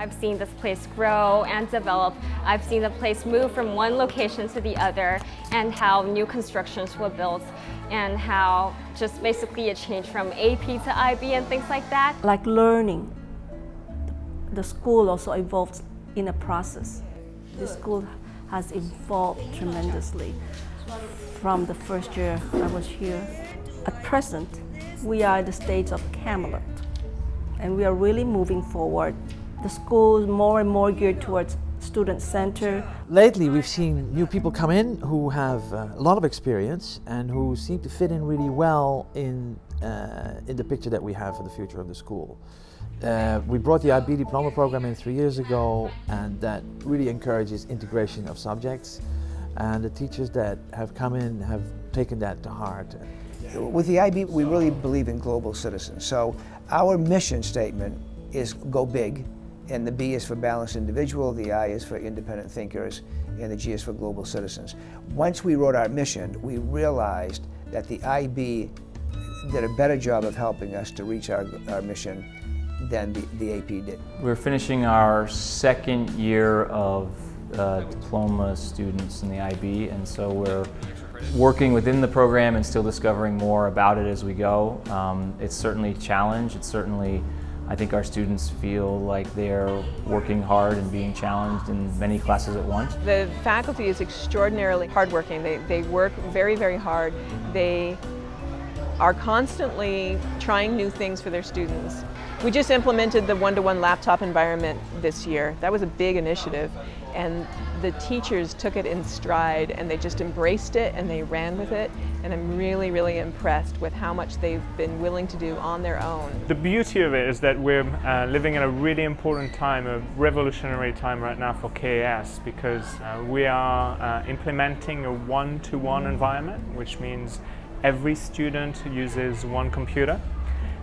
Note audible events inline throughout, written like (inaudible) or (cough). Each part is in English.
I've seen this place grow and develop. I've seen the place move from one location to the other and how new constructions were built and how just basically it changed from AP to IB and things like that. Like learning, the school also evolves in a process. The school has evolved tremendously from the first year I was here. At present, we are at the stage of Camelot, and we are really moving forward. The school is more and more geared towards student center. Lately, we've seen new people come in who have uh, a lot of experience and who seem to fit in really well in, uh, in the picture that we have for the future of the school. Uh, we brought the IB diploma program in three years ago and that really encourages integration of subjects and the teachers that have come in have taken that to heart. With the IB, we really believe in global citizens. So our mission statement is go big, and the B is for balanced individual, the I is for independent thinkers, and the G is for global citizens. Once we wrote our mission, we realized that the IB did a better job of helping us to reach our, our mission than the, the AP did. We're finishing our second year of uh, diploma students in the IB and so we're working within the program and still discovering more about it as we go. Um, it's certainly a challenge, it's certainly I think our students feel like they're working hard and being challenged in many classes at once. The faculty is extraordinarily hardworking. They, they work very, very hard. They are constantly trying new things for their students. We just implemented the one-to-one -one laptop environment this year. That was a big initiative and the teachers took it in stride and they just embraced it and they ran with it and I'm really really impressed with how much they've been willing to do on their own. The beauty of it is that we're uh, living in a really important time, a revolutionary time right now for KAS because uh, we are uh, implementing a one-to-one -one environment which means every student uses one computer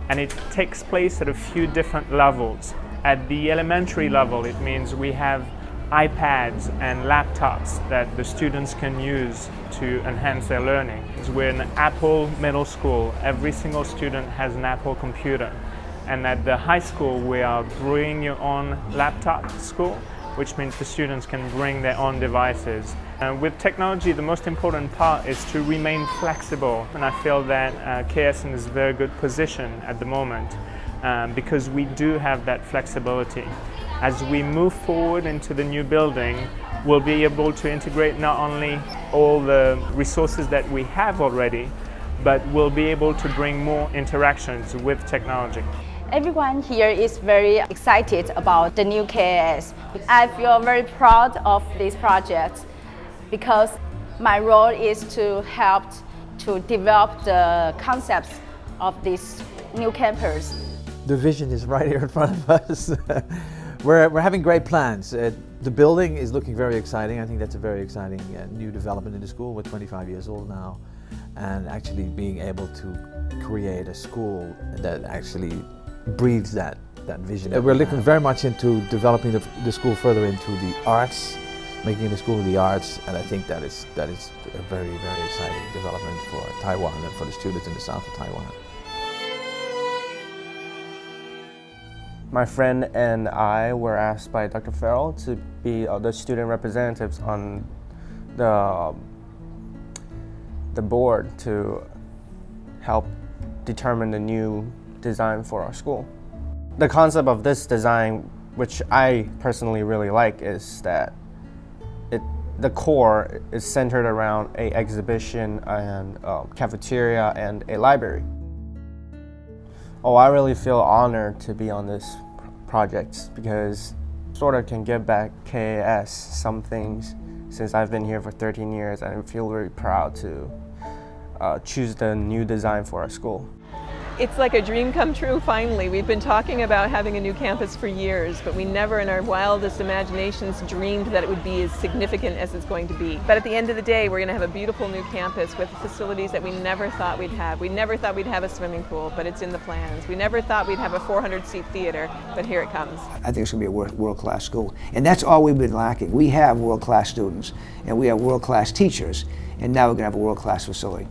and it takes place at a few different levels. At the elementary level, it means we have iPads and laptops that the students can use to enhance their learning. We're an Apple middle school. Every single student has an Apple computer. And at the high school, we are bring your own laptop school, which means the students can bring their own devices. And with technology, the most important part is to remain flexible. And I feel that uh, KSN is a very good position at the moment um, because we do have that flexibility. As we move forward into the new building, we'll be able to integrate not only all the resources that we have already, but we'll be able to bring more interactions with technology. Everyone here is very excited about the new KAS. I feel very proud of this project because my role is to help to develop the concepts of this new campus. The vision is right here in front of us. (laughs) we're, we're having great plans. Uh, the building is looking very exciting. I think that's a very exciting uh, new development in the school. We're 25 years old now and actually being able to create a school that actually breathes that, that vision. We're looking very much into developing the, the school further into the arts, making the school of the arts, and I think that is, that is a very, very exciting development for Taiwan and for the students in the south of Taiwan. My friend and I were asked by Dr. Farrell to be uh, the student representatives on the, the board to help determine the new design for our school. The concept of this design, which I personally really like, is that it, the core is centered around a exhibition and a cafeteria and a library. Oh, I really feel honored to be on this project because sort of can give back KAS some things since I've been here for 13 years and I feel very proud to uh, choose the new design for our school. It's like a dream come true finally. We've been talking about having a new campus for years, but we never in our wildest imaginations dreamed that it would be as significant as it's going to be. But at the end of the day, we're going to have a beautiful new campus with facilities that we never thought we'd have. We never thought we'd have a swimming pool, but it's in the plans. We never thought we'd have a 400-seat theater, but here it comes. I think it's going to be a world-class school. And that's all we've been lacking. We have world-class students, and we have world-class teachers, and now we're going to have a world-class facility.